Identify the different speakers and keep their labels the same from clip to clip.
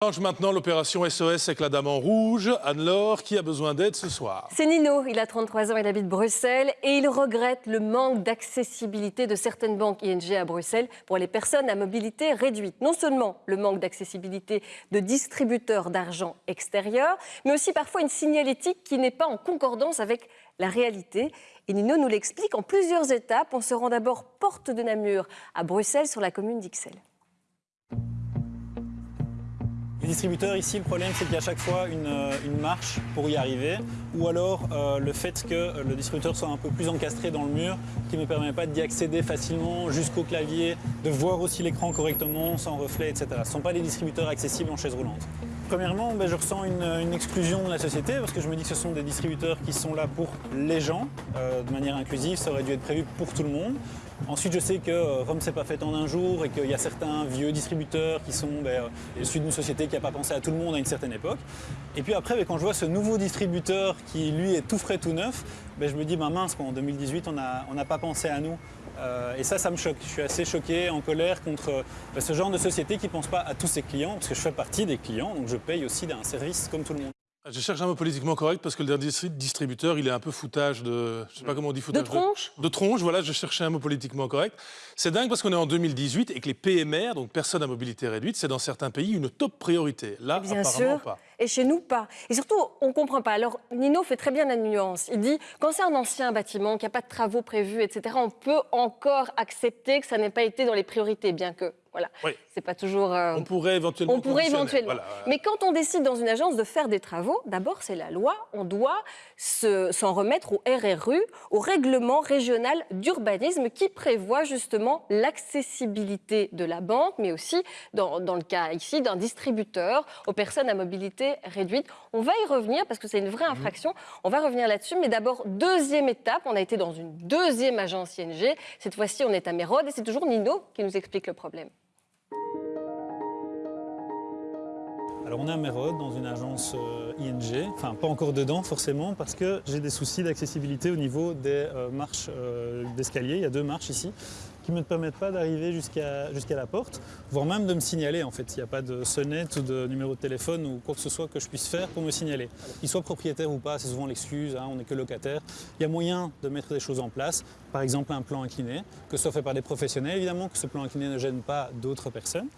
Speaker 1: Change maintenant l'opération SOS avec la Dame en Rouge. Anne-Laure, qui a besoin d'aide ce soir
Speaker 2: C'est Nino, il a 33 ans, il habite Bruxelles et il regrette le manque d'accessibilité de certaines banques ING à Bruxelles pour les personnes à mobilité réduite. Non seulement le manque d'accessibilité de distributeurs d'argent extérieur, mais aussi parfois une signalétique qui n'est pas en concordance avec la réalité. Et Nino nous l'explique en plusieurs étapes. On se rend d'abord porte de Namur à Bruxelles sur la commune d'Ixelles.
Speaker 3: Les distributeurs ici, le problème c'est qu'il y a chaque fois une, euh, une, marche pour y arriver ou alors euh, le fait que le distributeur soit un peu plus encastré dans le mur qui ne me permet pas d'y accéder facilement jusqu'au clavier, de voir aussi l'écran correctement, sans reflet, etc. Ce ne sont pas des distributeurs accessibles en chaise roulante. Premièrement, ben, je ressens une, exclusion de la société parce que je me dis que ce sont des distributeurs qui sont là pour les gens, euh, de manière inclusive, ça aurait dû être prévu pour tout le monde. Ensuite, je sais que euh, Rome s'est pas fait en un jour et qu'il y a certains vieux distributeurs qui sont ben, euh, issus d'une société qui n'a pas pensé à tout le monde à une certaine époque. Et puis après, ben, quand je vois ce nouveau distributeur qui, lui, est tout frais, tout neuf, ben, je me dis, mince, en 2018, on n'a pas pensé à nous. Euh, et ça, ça me choque. Je suis assez choqué, en colère contre ben, ce genre de société qui ne pense pas à tous ses clients, parce que je fais partie des clients, donc je paye aussi d'un service comme tout le monde.
Speaker 1: Je cherche un mot politiquement correct parce que le dernier distributeur, il est un peu foutage de... Je sais pas comment on dit foutage.
Speaker 2: De tronche
Speaker 1: De, de tronche, voilà, je cherchais un mot politiquement correct. C'est dingue parce qu'on est en 2018 et que les PMR, donc personnes à mobilité réduite, c'est dans certains pays une top priorité. Là,
Speaker 2: bien
Speaker 1: apparemment
Speaker 2: sûr.
Speaker 1: pas.
Speaker 2: Et chez nous, pas. Et surtout, on ne comprend pas. Alors, Nino fait très bien la nuance. Il dit, quand c'est un ancien bâtiment, qu'il n'y a pas de travaux prévus, etc., on peut encore accepter que ça n'ait pas été dans les priorités, bien que voilà.
Speaker 1: Oui.
Speaker 2: C'est pas toujours. euh,
Speaker 1: On pourrait éventuellement.
Speaker 2: On pourrait éventuellement.
Speaker 1: Voilà.
Speaker 2: Mais quand on décide dans une agence de faire des travaux, d'abord c'est la loi. On doit se- s'en remettre au RRU, au règlement régional d'urbanisme, qui prévoit justement l'accessibilité de la banque, mais aussi dans, dans le cas ici d'un distributeur aux personnes à mobilité réduite. On va y revenir parce que c'est une vraie infraction. On va revenir là-dessus. Mais d'abord, deuxième étape, on a été dans une deuxième agence ING. Cette fois-ci, on est à Mérode et c'est toujours Nino qui nous explique le problème.
Speaker 3: Alors on est à Mérode, dans une agence euh, ING, enfin pas encore dedans forcément, parce que j'ai des soucis d'accessibilité au niveau des euh, marches euh, d'escalier. Il y a deux marches ici qui ne me permettent pas d'arriver jusqu'à la porte, voire même de me signaler en fait. Il n'y a pas de sonnette ou de numéro de téléphone ou quoi que ce soit que je puisse faire pour me signaler. Qu'il soit propriétaire ou pas, c'est souvent l'excuse, hein, on n'est que locataire. Il y a moyen de mettre des choses en place, par exemple un plan incliné, que ce soit fait par des professionnels évidemment, que ce plan incliné ne gêne pas d'autres personnes,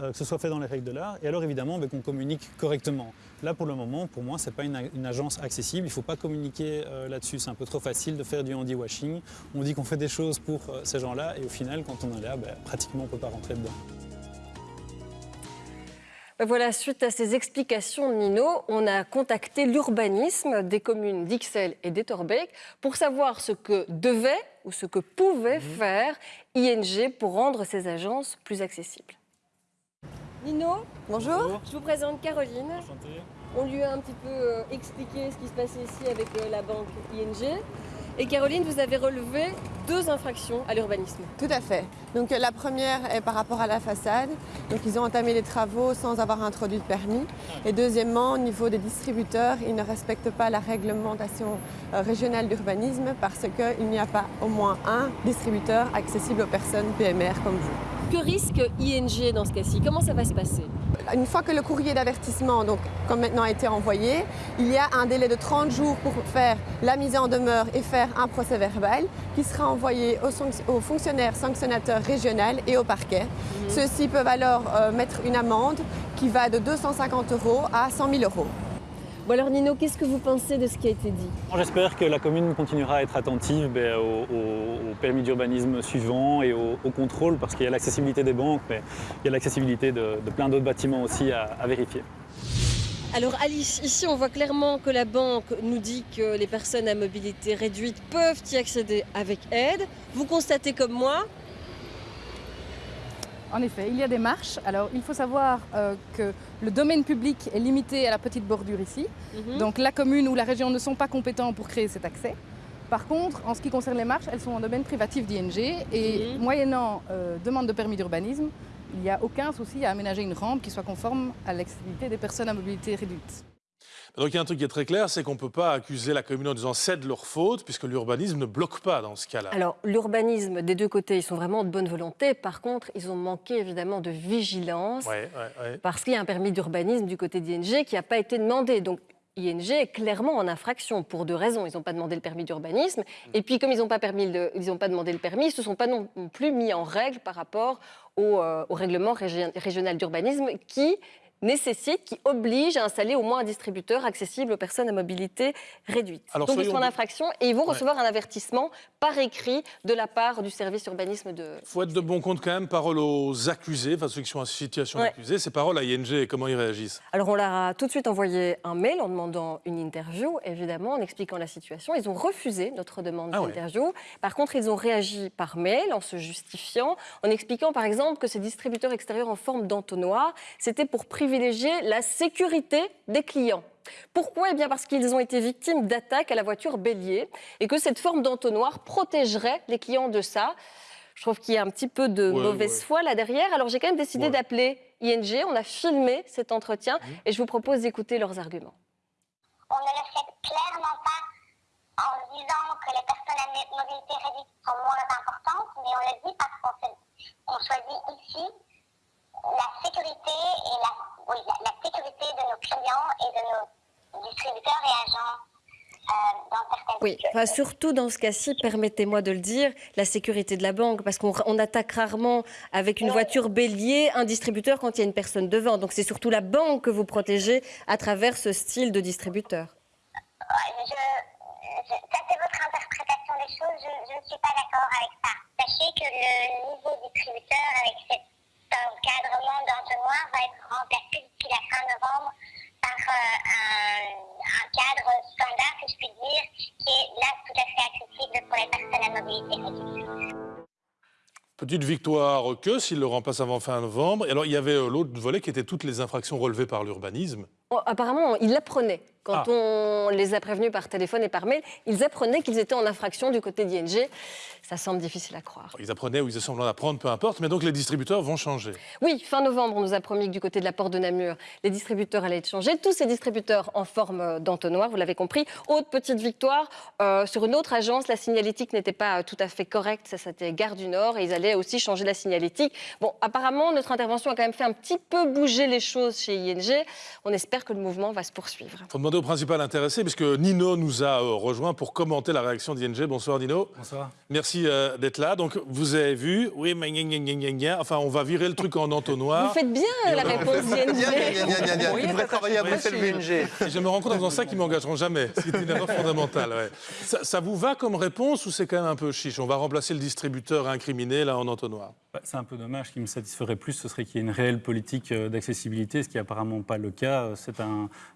Speaker 3: euh, que ce soit fait dans les règles de l'art, et alors évidemment ben, qu'on communique correctement. Là pour le moment, pour moi, ce n'est pas une, une agence accessible, il ne faut pas communiquer euh, là-dessus, c'est un peu trop facile de faire du handy-washing. On dit qu'on fait des choses pour euh, ces gens-là, et au final, quand on est là, ben, pratiquement on ne peut pas rentrer dedans.
Speaker 2: Ben Voilà, suite à ces explications de Nino, on a contacté l'urbanisme des communes d'Ixelles et d'Etterbeek pour savoir ce que devait ou ce que pouvait faire ING pour rendre ces agences plus accessibles. Nino, bonjour.
Speaker 3: Bonjour.
Speaker 2: Je vous présente Caroline. On lui a un petit peu euh, expliqué ce qui se passait ici avec euh, la banque ING. Et Caroline, vous avez relevé deux infractions à l'urbanisme.
Speaker 4: Tout à fait. Donc la première est par rapport à la façade. Donc ils ont entamé les travaux sans avoir introduit de permis. Et deuxièmement, au niveau des distributeurs, ils ne respectent pas la réglementation euh, régionale d'urbanisme parce qu'il n'y a pas au moins un distributeur accessible aux personnes PMR comme vous.
Speaker 2: Que risque ING dans ce cas-ci? Comment ça va se passer?
Speaker 4: Une fois que le courrier d'avertissement, donc comme maintenant a été envoyé, il y a un délai de 30 jours pour faire la mise en demeure et faire un procès verbal qui sera envoyé aux, fonctionnaires sanctionnateurs régionaux et au parquet. Ceux-ci peuvent alors euh, mettre une amende qui va de 250 euros à 100 000 euros.
Speaker 2: Bon alors Nino, qu'est-ce que vous pensez de ce qui a été dit?
Speaker 3: J'espère que la commune continuera à être attentive ben, au, au- au permis d'urbanisme suivant et au, au contrôle, parce qu'il y a l'accessibilité des banques, mais il y a l'accessibilité de, de plein d'autres bâtiments aussi à, à vérifier.
Speaker 2: Alors Alice, ici on voit clairement que la banque nous dit que les personnes à mobilité réduite peuvent y accéder avec aide. Vous constatez comme moi
Speaker 5: En effet, il y a des marches. Alors, il faut savoir euh, que le domaine public est limité à la petite bordure ici.
Speaker 2: Mhm.
Speaker 5: Donc, la commune ou la région ne sont pas compétents pour créer cet accès. Par contre, en ce qui concerne les marches, elles sont en domaine privatif d'ING et
Speaker 2: Mhm.
Speaker 5: moyennant euh, demande de permis d'urbanisme, il n'y a aucun souci à aménager une rampe qui soit conforme à l'accessibilité des personnes à mobilité réduite.
Speaker 1: Donc il y a un truc qui est très clair, c'est qu'on ne peut pas accuser la commune en disant c'est de leur faute, puisque l'urbanisme ne bloque pas dans ce cas-là.
Speaker 2: Alors, l'urbanisme, des deux côtés, ils sont vraiment de bonne volonté. Par contre, ils ont manqué évidemment de vigilance.
Speaker 1: Ouais, ouais, ouais.
Speaker 2: Parce qu'il y a un permis d'urbanisme du côté d'ING qui n'a pas été demandé. Donc, ING est clairement en infraction pour deux raisons. Ils n'ont pas demandé le permis d'urbanisme. Et puis, comme ils n'ont pas, permis le- ils n'ont pas demandé le permis, ils ne se sont pas non plus mis en règle par rapport au, euh, au règlement régi- régional d'urbanisme qui nécessite, qui oblige à installer au moins un distributeur accessible aux personnes à mobilité réduite.
Speaker 1: Alors,
Speaker 2: Donc, ils sont en infraction et ils vont
Speaker 1: Ouais.
Speaker 2: recevoir un avertissement par écrit de la part du service urbanisme de...
Speaker 1: Il faut être de bon compte quand même, parole aux accusés, enfin ceux qui sont en situation
Speaker 2: Ouais.
Speaker 1: d'accusés, c'est parole à ING comment ils réagissent?
Speaker 2: Alors on leur a tout de suite envoyé un mail en demandant une interview, évidemment, en expliquant la situation. Ils ont refusé notre demande
Speaker 1: Ah ouais.
Speaker 2: d'interview. Par contre, ils ont réagi par mail en se justifiant, en expliquant par exemple que ces distributeurs extérieurs en forme d'entonnoir, c'était pour privilégier la sécurité des clients. Pourquoi? Eh bien parce qu'ils ont été victimes d'attaques à la voiture bélier et que cette forme d'entonnoir protégerait les clients de ça. Je trouve qu'il y a un petit peu de
Speaker 1: Ouais,
Speaker 2: mauvaise
Speaker 1: ouais.
Speaker 2: foi là derrière. Alors j'ai quand même décidé
Speaker 1: Ouais.
Speaker 2: d'appeler ING. On a filmé cet entretien
Speaker 1: Mmh.
Speaker 2: et je vous propose d'écouter leurs arguments.
Speaker 6: on ne le fait clairement pas en disant que les personnes à mo- mobilité réduite sont moins importantes, mais on le dit parce qu'on choisit ici la sécurité et la, oui, la, la sécurité de nos clients et de nos distributeurs et agents euh, dans certaines
Speaker 2: Oui, enfin, surtout dans ce cas-ci, permettez-moi de le dire, la sécurité de la banque, parce qu'on on attaque rarement avec une voiture bélier un distributeur quand il y a une personne devant. Donc c'est surtout la banque que vous protégez à travers ce style de distributeur.
Speaker 6: Je- je- ça, c'est votre interprétation des choses. Je, je ne suis pas d'accord avec ça. Sachez que le
Speaker 1: Petite victoire que s'il le remplace avant fin novembre. Et alors il y avait euh, l'autre volet qui était toutes les infractions relevées par l'urbanisme.
Speaker 2: Apparemment, ils l'apprenaient. Quand
Speaker 1: Ah.
Speaker 2: on les a prévenus par téléphone et par mail, ils apprenaient qu'ils étaient en infraction du côté d'ING. Ça semble difficile à croire.
Speaker 1: Ils apprenaient ou ils étaient semblants d'apprendre, peu importe, mais donc les distributeurs vont changer.
Speaker 2: Oui, fin novembre, on nous a promis que du côté de la porte de Namur, les distributeurs allaient être changés. Tous ces distributeurs en forme d'entonnoir, vous l'avez compris. Autre petite victoire, euh, sur une autre agence, la signalétique n'était pas tout à fait correcte. Ça, c'était Gare du Nord et ils allaient aussi changer la signalétique. Bon, apparemment, notre intervention a quand même fait un petit peu bouger les choses chez ING. On espère que le mouvement va se poursuivre.
Speaker 1: Il faut demander au principal intéressé, puisque Nino nous a euh, rejoint pour commenter la réaction d'ING. Bonsoir Nino.
Speaker 3: Bonsoir.
Speaker 1: Merci euh, d'être là. Donc vous avez vu, oui, mais gna, gna, gna, gna, gna. enfin on va virer le truc en entonnoir.
Speaker 2: Vous faites bien la réponse d'ING.
Speaker 7: Il devrait travailler à. Bruxelles. BNG.
Speaker 1: Je me rends compte en faisant ça qu'ils m'engageront jamais. C'est une erreur fondamentale. ouais. Ça, ça vous va comme réponse ou c'est quand même un peu chiche? On va remplacer le distributeur incriminé là en entonnoir.
Speaker 3: Bah, C'est un peu dommage. Ce qui me satisferait plus, ce serait qu'il y ait une réelle politique euh, d'accessibilité, ce qui n'est apparemment pas le cas.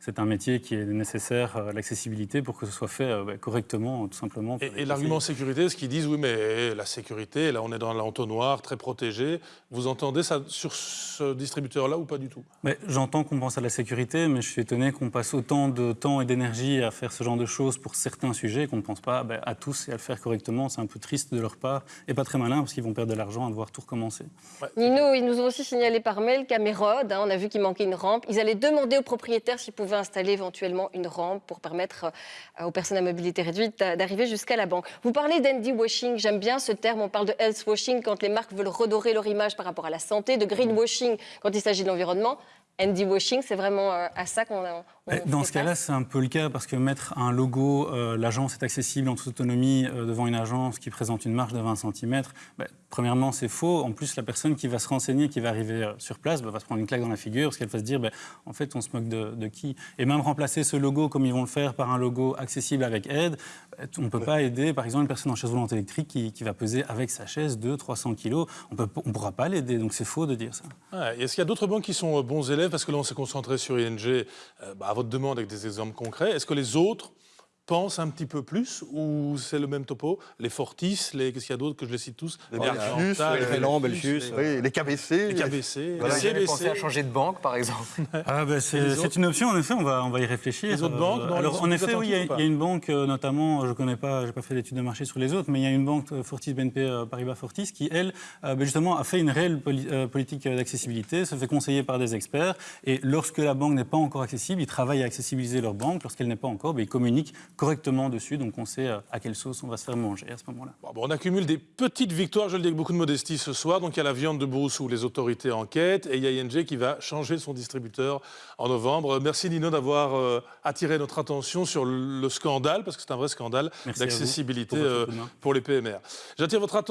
Speaker 3: C'est un, métier qui est nécessaire, euh, l'accessibilité, pour que ce soit fait euh, bah, correctement, tout simplement.
Speaker 1: Et, et l'argument sécurité, ce qu'ils disent, oui, mais la sécurité, là on est dans l'entonnoir, très protégé. Vous entendez ça sur ce distributeur-là ou pas du tout?
Speaker 3: Mais J'entends qu'on pense à la sécurité, mais je suis étonné qu'on passe autant de temps et d'énergie à faire ce genre de choses pour certains sujets et qu'on ne pense pas ben, à tous et à le faire correctement. C'est un peu triste de leur part et pas très malin parce qu'ils vont perdre de l'argent à devoir tout recommencer.
Speaker 2: Nino, ils nous ont aussi signalé par mail qu'à Mérode, hein, on a vu qu'il manquait une rampe. Ils allaient demander aux s'ils pouvaient installer éventuellement une rampe pour permettre euh, aux personnes à mobilité réduite d'a- d'arriver jusqu'à la banque. Vous parlez d'Andy washing, j'aime bien ce terme. On parle de health washing quand les marques veulent redorer leur image par rapport à la santé, de greenwashing quand il s'agit de l'environnement. Andy washing, c'est vraiment euh, à ça qu'on a.
Speaker 3: Eh, Dans ce cas-là, c'est un peu le cas parce que mettre un logo, euh, l'agence est accessible en toute autonomie euh, devant une agence qui présente une marge de 20 cm, premièrement, c'est faux. En plus, la personne qui va se renseigner, qui va arriver euh, sur place, bah, va se prendre une claque dans la figure parce qu'elle va se dire, bah, en fait, on se moque de, de qui? Et même remplacer ce logo comme ils vont le faire par un logo accessible avec aide, bah, on ne peut pas aider, par exemple, une personne en chaise roulante électrique qui, qui va peser avec sa chaise 200-300 kilos. On ne pourra pas l'aider, donc c'est faux de dire ça.
Speaker 1: Ouais, Est-ce qu'il y a d'autres banques qui sont bons élèves Parce que là, on s'est concentré sur ING euh, bah, à votre demande avec des exemples concrets. Est-ce que les autres pensent un petit peu plus ou c'est le même topo? Les Fortis, les qu'est-ce qu'il y a d'autres que je les cite tous?
Speaker 7: Les
Speaker 1: Oh,
Speaker 7: Belfius,
Speaker 1: Oriental,
Speaker 7: les
Speaker 8: Félan,
Speaker 1: Belfius,
Speaker 8: Belfius,
Speaker 1: les-
Speaker 7: Oui, les KBC.
Speaker 1: les KBC,
Speaker 7: Voilà,
Speaker 1: les
Speaker 8: pensé à changer de banque, par exemple
Speaker 3: Ah ben
Speaker 1: Et
Speaker 3: c'est une option, en effet, on va, on va y réfléchir.
Speaker 1: Les autres banques, non, ils
Speaker 3: Alors, en effet, oui, il y, a- y une banque, euh, notamment, je ne connais pas, je n'ai pas fait d'études de marché sur les autres, mais il y a une banque, euh, Fortis BNP euh, Paribas Fortis, qui, elle, euh, ben, justement, a fait une réelle poli- euh, politique euh, d'accessibilité, se fait conseiller par des experts, et lorsque la banque n'est pas encore accessible, ils travaillent à accessibiliser leur banque. Lorsqu'elle n'est pas encore, ben, ils communiquent correctement dessus, donc on sait euh, à quelle sauce on va se faire manger à ce moment-là.
Speaker 1: Bon, bon, on accumule des petites victoires, je le dis avec beaucoup de modestie ce soir. Donc il y a la viande de brousse où les autorités enquêtent et il y a ING qui va changer son distributeur en novembre. Merci Nino d'avoir euh, attiré notre attention sur le, le scandale, parce que c'est un vrai scandale d'accessibilité
Speaker 3: pour
Speaker 1: euh, pour les PMR. J'attire votre attention.